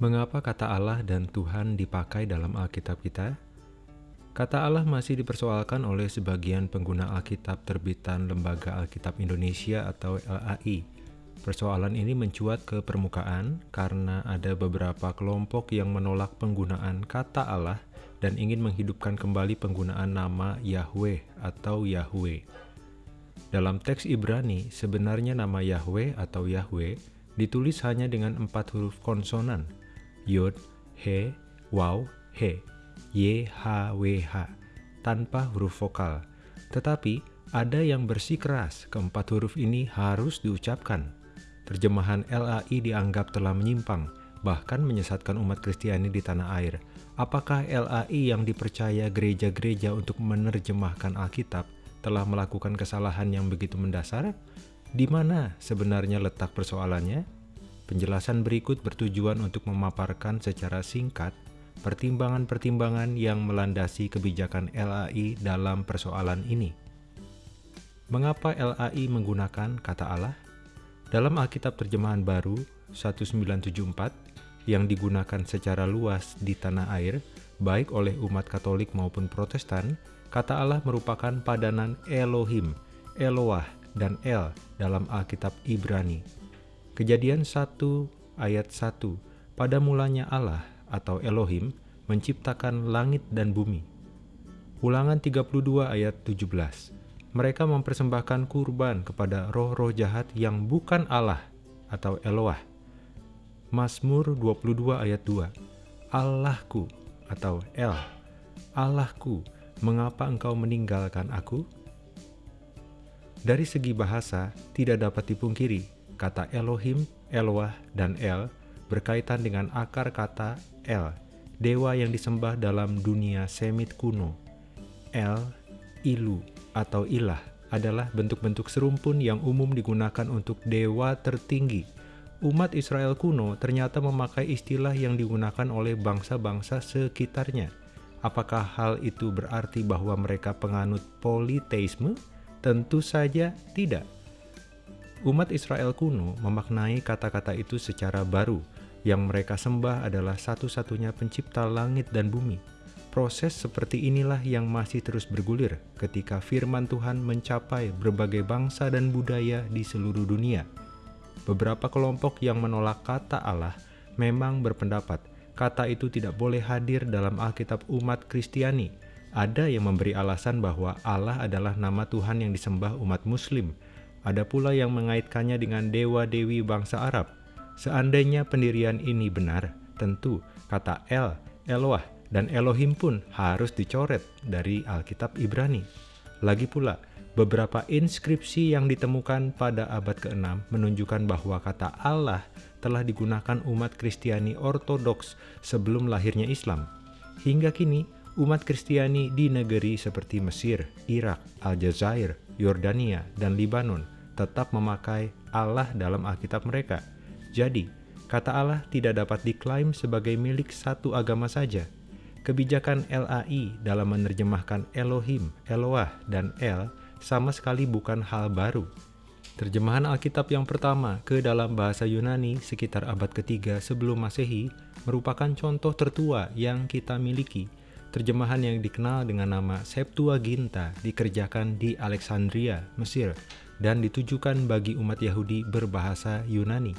Mengapa kata Allah dan Tuhan dipakai dalam Alkitab kita? Kata Allah masih dipersoalkan oleh sebagian pengguna Alkitab terbitan Lembaga Alkitab Indonesia atau LAI. Persoalan ini mencuat ke permukaan karena ada beberapa kelompok yang menolak penggunaan kata Allah dan ingin menghidupkan kembali penggunaan nama Yahweh atau Yahweh. Dalam teks Ibrani, sebenarnya nama Yahweh atau Yahweh ditulis hanya dengan empat huruf konsonan, Yod, He, Waw, He, Y, H, W, H, tanpa huruf vokal. Tetapi, ada yang bersikeras keempat huruf ini harus diucapkan. Terjemahan LAI dianggap telah menyimpang, bahkan menyesatkan umat Kristiani di tanah air. Apakah LAI yang dipercaya gereja-gereja untuk menerjemahkan Alkitab telah melakukan kesalahan yang begitu mendasar? Di mana sebenarnya letak persoalannya? Penjelasan berikut bertujuan untuk memaparkan secara singkat pertimbangan-pertimbangan yang melandasi kebijakan LAI dalam persoalan ini. Mengapa LAI menggunakan kata Allah? Dalam Alkitab Terjemahan Baru 1974 yang digunakan secara luas di tanah air, baik oleh umat Katolik maupun Protestan, kata Allah merupakan padanan Elohim, Eloah, dan El dalam Alkitab Ibrani. Kejadian 1 ayat 1, pada mulanya Allah atau Elohim menciptakan langit dan bumi. Ulangan 32 ayat 17, mereka mempersembahkan kurban kepada roh-roh jahat yang bukan Allah atau Eloah. Mazmur 22 ayat 2. Allahku atau El. Allahku, mengapa engkau meninggalkan aku? Dari segi bahasa, tidak dapat dipungkiri, kata Elohim, Eloah, dan El berkaitan dengan akar kata El, dewa yang disembah dalam dunia Semit kuno. El, Ilu, atau ilah adalah bentuk-bentuk serumpun yang umum digunakan untuk dewa tertinggi. Umat Israel kuno ternyata memakai istilah yang digunakan oleh bangsa-bangsa sekitarnya. Apakah hal itu berarti bahwa mereka penganut politeisme? Tentu saja tidak. Umat Israel kuno memaknai kata-kata itu secara baru. Yang mereka sembah adalah satu-satunya pencipta langit dan bumi Proses seperti inilah yang masih terus bergulir ketika firman Tuhan mencapai berbagai bangsa dan budaya di seluruh dunia. Beberapa kelompok yang menolak kata Allah memang berpendapat kata itu tidak boleh hadir dalam Alkitab umat Kristiani. Ada yang memberi alasan bahwa Allah adalah nama Tuhan yang disembah umat Muslim. Ada pula yang mengaitkannya dengan dewa-dewi bangsa Arab. Seandainya pendirian ini benar, tentu kata El, Eloah, dan Elohim pun harus dicoret dari Alkitab Ibrani. Lagi pula, beberapa inskripsi yang ditemukan pada abad ke-6 menunjukkan bahwa kata Allah telah digunakan umat Kristiani Ortodoks sebelum lahirnya Islam. Hingga kini, umat Kristiani di negeri seperti Mesir, Irak, Aljazair, Yordania, dan Libanon tetap memakai Allah dalam Alkitab mereka. Jadi, kata Allah tidak dapat diklaim sebagai milik satu agama saja, Kebijakan LAI dalam menerjemahkan Elohim, Eloah, dan El sama sekali bukan hal baru. Terjemahan Alkitab yang pertama ke dalam bahasa Yunani sekitar abad ketiga sebelum masehi merupakan contoh tertua yang kita miliki. Terjemahan yang dikenal dengan nama Septuaginta dikerjakan di Alexandria, Mesir, dan ditujukan bagi umat Yahudi berbahasa Yunani.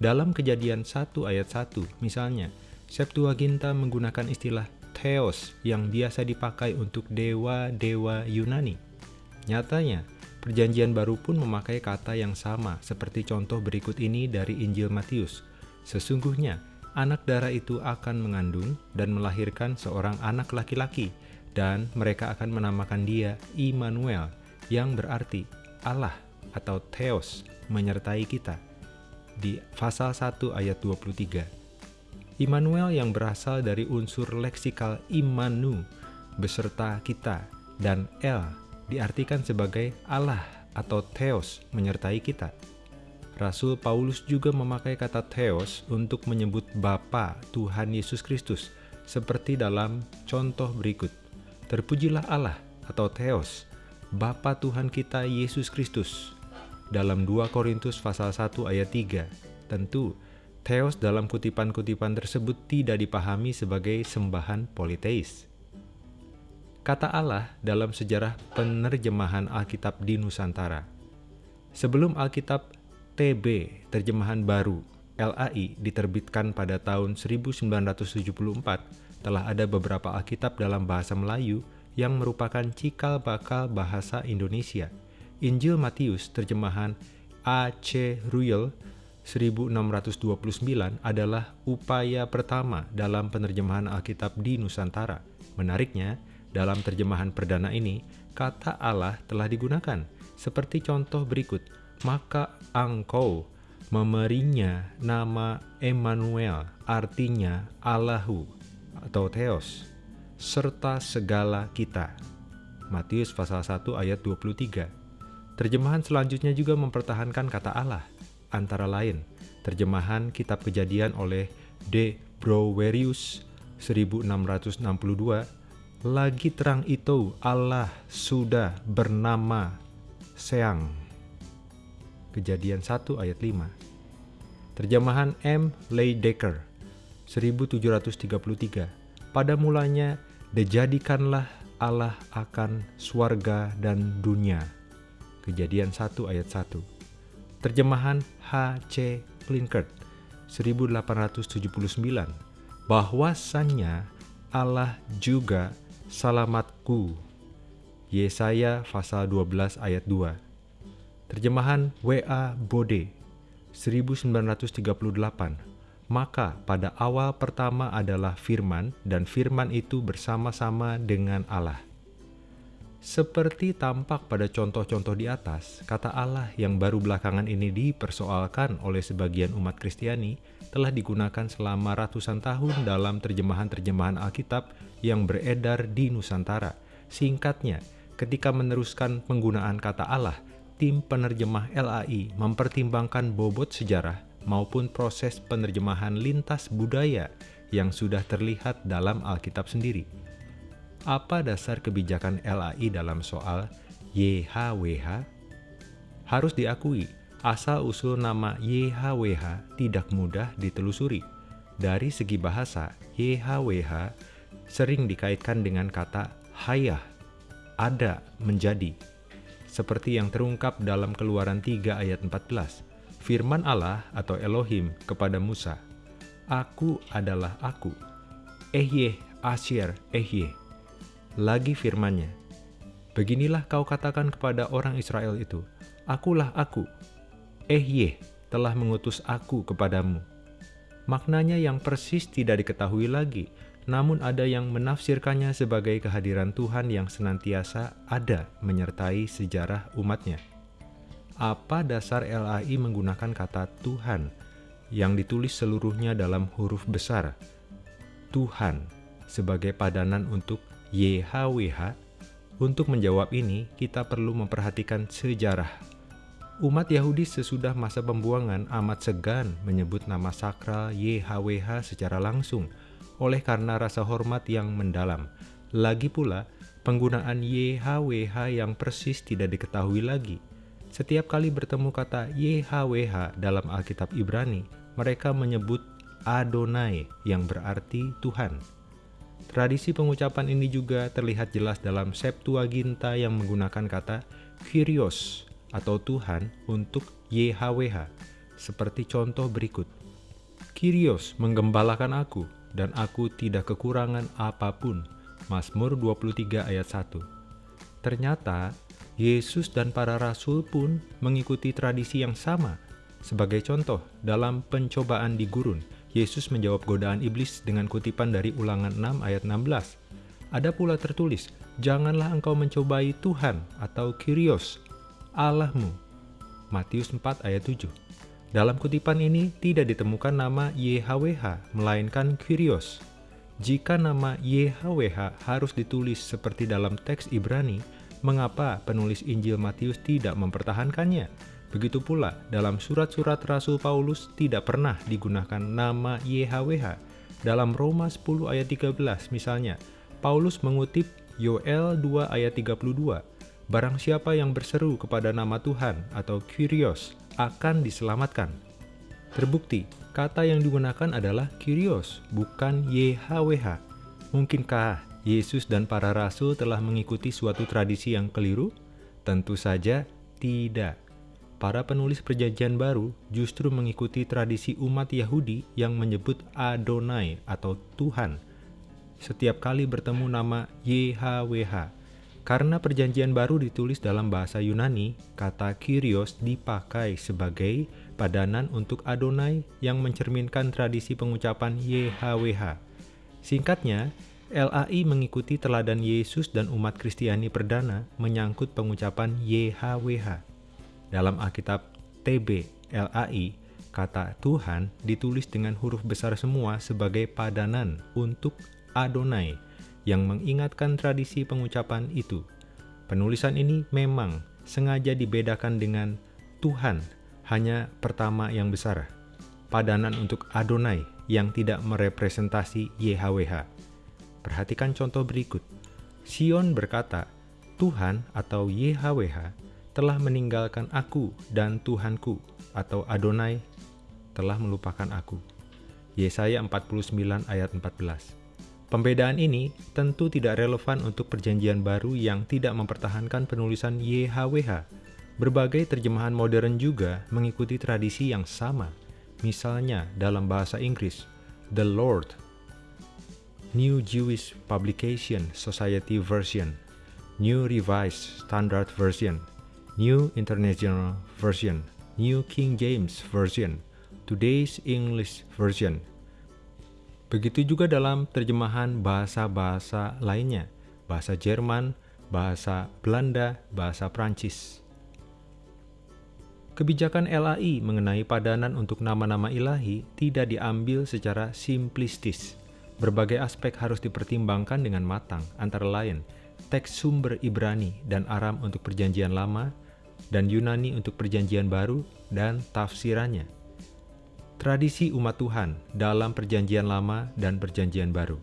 Dalam kejadian 1 ayat 1, misalnya, Septuaginta menggunakan istilah Theos yang biasa dipakai untuk dewa-dewa Yunani. Nyatanya, perjanjian baru pun memakai kata yang sama seperti contoh berikut ini dari Injil Matius. Sesungguhnya, anak darah itu akan mengandung dan melahirkan seorang anak laki-laki, dan mereka akan menamakan dia Immanuel, yang berarti Allah atau Theos menyertai kita. Di pasal 1 ayat 23. Immanuel yang berasal dari unsur leksikal Imanu beserta kita dan El diartikan sebagai Allah atau Theos menyertai kita. Rasul Paulus juga memakai kata Theos untuk menyebut Bapa Tuhan Yesus Kristus seperti dalam contoh berikut. Terpujilah Allah atau Theos, Bapa Tuhan kita Yesus Kristus. Dalam 2 Korintus pasal 1 ayat 3, tentu Theos dalam kutipan-kutipan tersebut tidak dipahami sebagai sembahan politeis. Kata Allah dalam sejarah penerjemahan Alkitab di Nusantara. Sebelum Alkitab TB, terjemahan baru, LAI, diterbitkan pada tahun 1974, telah ada beberapa Alkitab dalam bahasa Melayu yang merupakan cikal bakal bahasa Indonesia. Injil Matius, terjemahan A.C. Ruyel 1629 adalah upaya pertama dalam penerjemahan Alkitab di Nusantara. Menariknya, dalam terjemahan perdana ini, kata Allah telah digunakan, seperti contoh berikut, maka engkau memberinya nama Emmanuel, artinya Allahu atau Theos, serta segala kita. Matius pasal 1 ayat 23. Terjemahan selanjutnya juga mempertahankan kata Allah, antara lain terjemahan Kitab Kejadian oleh D. Browerius 1662 lagi terang itu Allah sudah bernama Seang Kejadian 1 ayat 5 Terjemahan M. Leidecker 1733 Pada mulanya dijadikanlah Allah akan swarga dan dunia Kejadian 1 ayat 1 Terjemahan H.C. Plinkert 1879 bahwasannya Allah juga salamatku. Yesaya pasal 12 ayat 2. Terjemahan W.A. Bode 1938 maka pada awal pertama adalah firman dan firman itu bersama-sama dengan Allah. Seperti tampak pada contoh-contoh di atas, kata Allah yang baru belakangan ini dipersoalkan oleh sebagian umat Kristiani telah digunakan selama ratusan tahun dalam terjemahan-terjemahan Alkitab yang beredar di Nusantara. Singkatnya, ketika meneruskan penggunaan kata Allah, tim penerjemah LAI mempertimbangkan bobot sejarah maupun proses penerjemahan lintas budaya yang sudah terlihat dalam Alkitab sendiri apa dasar kebijakan LAI dalam soal YHWH? Harus diakui, asal-usul nama YHWH tidak mudah ditelusuri. Dari segi bahasa, YHWH sering dikaitkan dengan kata hayah, ada, menjadi. Seperti yang terungkap dalam keluaran 3 ayat 14. Firman Allah atau Elohim kepada Musa, Aku adalah aku. Ehyeh, Asyir, Ehyeh lagi firmannya. Beginilah kau katakan kepada orang Israel itu, Akulah aku, Ehye telah mengutus aku kepadamu. Maknanya yang persis tidak diketahui lagi, namun ada yang menafsirkannya sebagai kehadiran Tuhan yang senantiasa ada menyertai sejarah umatnya. Apa dasar LAI menggunakan kata Tuhan yang ditulis seluruhnya dalam huruf besar? Tuhan sebagai padanan untuk YHWH, untuk menjawab ini kita perlu memperhatikan sejarah. Umat Yahudi sesudah masa pembuangan amat segan menyebut nama sakral YHWH secara langsung oleh karena rasa hormat yang mendalam. Lagi pula, penggunaan YHWH yang persis tidak diketahui lagi. Setiap kali bertemu kata YHWH dalam Alkitab Ibrani, mereka menyebut Adonai yang berarti Tuhan. Tradisi pengucapan ini juga terlihat jelas dalam Septuaginta yang menggunakan kata Kyrios atau Tuhan untuk YHWH, seperti contoh berikut. Kyrios menggembalakan aku, dan aku tidak kekurangan apa pun. Mazmur 23 ayat 1 Ternyata, Yesus dan para rasul pun mengikuti tradisi yang sama. Sebagai contoh, dalam pencobaan di gurun, Yesus menjawab godaan iblis dengan kutipan dari ulangan 6 ayat 16. Ada pula tertulis, Janganlah engkau mencobai Tuhan atau Kyrios, Allahmu. Matius 4 ayat 7. Dalam kutipan ini tidak ditemukan nama YHWH, melainkan Kyrios. Jika nama YHWH harus ditulis seperti dalam teks Ibrani, mengapa penulis Injil Matius tidak mempertahankannya? Begitu pula, dalam surat-surat Rasul Paulus tidak pernah digunakan nama YHWH. Dalam Roma 10 ayat 13 misalnya, Paulus mengutip Yoel 2 ayat 32, Barang siapa yang berseru kepada nama Tuhan atau Kyrios akan diselamatkan. Terbukti, Kata yang digunakan adalah Kyrios, bukan YHWH. Mungkinkah Yesus dan para rasul telah mengikuti suatu tradisi yang keliru? Tentu saja tidak. Para penulis perjanjian baru justru mengikuti tradisi umat Yahudi yang menyebut Adonai atau Tuhan. Setiap kali bertemu nama YHWH. Karena perjanjian baru ditulis dalam bahasa Yunani, kata Kyrios dipakai sebagai padanan untuk Adonai yang mencerminkan tradisi pengucapan YHWH. Singkatnya, LAI mengikuti teladan Yesus dan umat Kristiani perdana menyangkut pengucapan YHWH. Dalam Alkitab TB LAI, kata Tuhan ditulis dengan huruf besar semua sebagai padanan untuk Adonai yang mengingatkan tradisi pengucapan itu. Penulisan ini memang sengaja dibedakan dengan Tuhan hanya pertama yang besar, padanan untuk Adonai yang tidak merepresentasi YHWH. Perhatikan contoh berikut. Sion berkata, Tuhan atau YHWH telah meninggalkan aku dan Tuhanku atau Adonai telah melupakan aku. Yesaya 49 ayat 14. Pembedaan ini tentu tidak relevan untuk perjanjian baru yang tidak mempertahankan penulisan YHWH Berbagai terjemahan modern juga mengikuti tradisi yang sama. Misalnya dalam bahasa Inggris, The Lord, New Jewish Publication Society Version, New Revised Standard Version, New International Version, New King James Version, Today's English Version. Begitu juga dalam terjemahan bahasa-bahasa lainnya, bahasa Jerman, bahasa Belanda, bahasa Prancis. Kebijakan LAI mengenai padanan untuk nama-nama ilahi tidak diambil secara simplistis. Berbagai aspek harus dipertimbangkan dengan matang, antara lain teks sumber Ibrani dan Aram untuk perjanjian lama, dan Yunani untuk perjanjian baru, dan tafsirannya. Tradisi umat Tuhan dalam perjanjian lama dan perjanjian baru.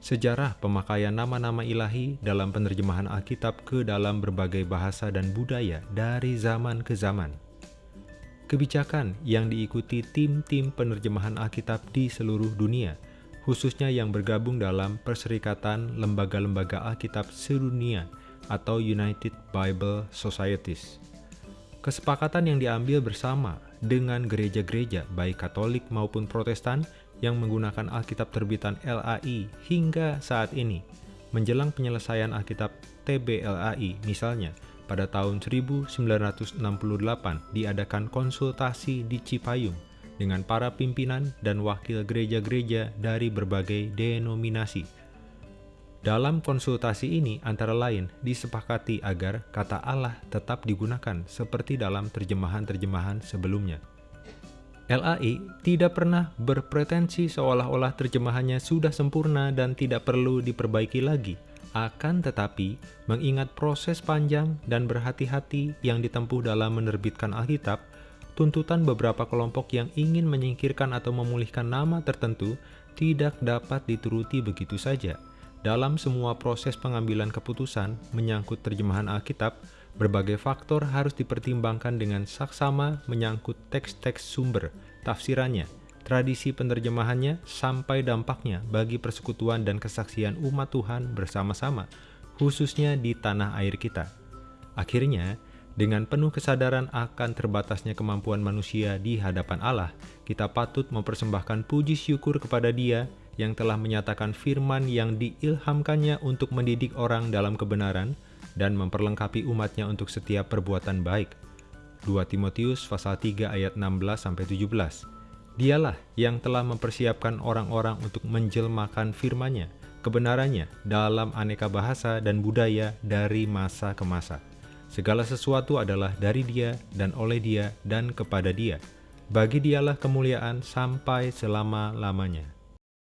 Sejarah pemakaian nama-nama ilahi dalam penerjemahan Alkitab ke dalam berbagai bahasa dan budaya dari zaman ke zaman. Kebijakan yang diikuti tim-tim penerjemahan Alkitab di seluruh dunia, khususnya yang bergabung dalam Perserikatan Lembaga-Lembaga Alkitab Sedunia atau United Bible Societies. Kesepakatan yang diambil bersama dengan gereja-gereja baik Katolik maupun Protestan yang menggunakan Alkitab terbitan LAI hingga saat ini. Menjelang penyelesaian Alkitab TBLAI misalnya, pada tahun 1968 diadakan konsultasi di Cipayung dengan para pimpinan dan wakil gereja-gereja dari berbagai denominasi. Dalam konsultasi ini antara lain disepakati agar kata Allah tetap digunakan seperti dalam terjemahan-terjemahan sebelumnya. LAI tidak pernah berpretensi seolah-olah terjemahannya sudah sempurna dan tidak perlu diperbaiki lagi. Akan tetapi, mengingat proses panjang dan berhati-hati yang ditempuh dalam menerbitkan Alkitab, tuntutan beberapa kelompok yang ingin menyingkirkan atau memulihkan nama tertentu tidak dapat dituruti begitu saja. Dalam semua proses pengambilan keputusan menyangkut terjemahan Alkitab, Berbagai faktor harus dipertimbangkan dengan saksama menyangkut teks-teks sumber, tafsirannya, tradisi penerjemahannya, sampai dampaknya bagi persekutuan dan kesaksian umat Tuhan bersama-sama, khususnya di tanah air kita. Akhirnya, dengan penuh kesadaran akan terbatasnya kemampuan manusia di hadapan Allah, kita patut mempersembahkan puji syukur kepada Dia yang telah menyatakan firman yang diilhamkannya untuk mendidik orang dalam kebenaran, dan memperlengkapi umatnya untuk setiap perbuatan baik. 2 Timotius pasal 3 ayat 16-17 Dialah yang telah mempersiapkan orang-orang untuk menjelmakan firman-Nya, kebenarannya dalam aneka bahasa dan budaya dari masa ke masa. Segala sesuatu adalah dari dia dan oleh dia dan kepada dia. Bagi dialah kemuliaan sampai selama-lamanya.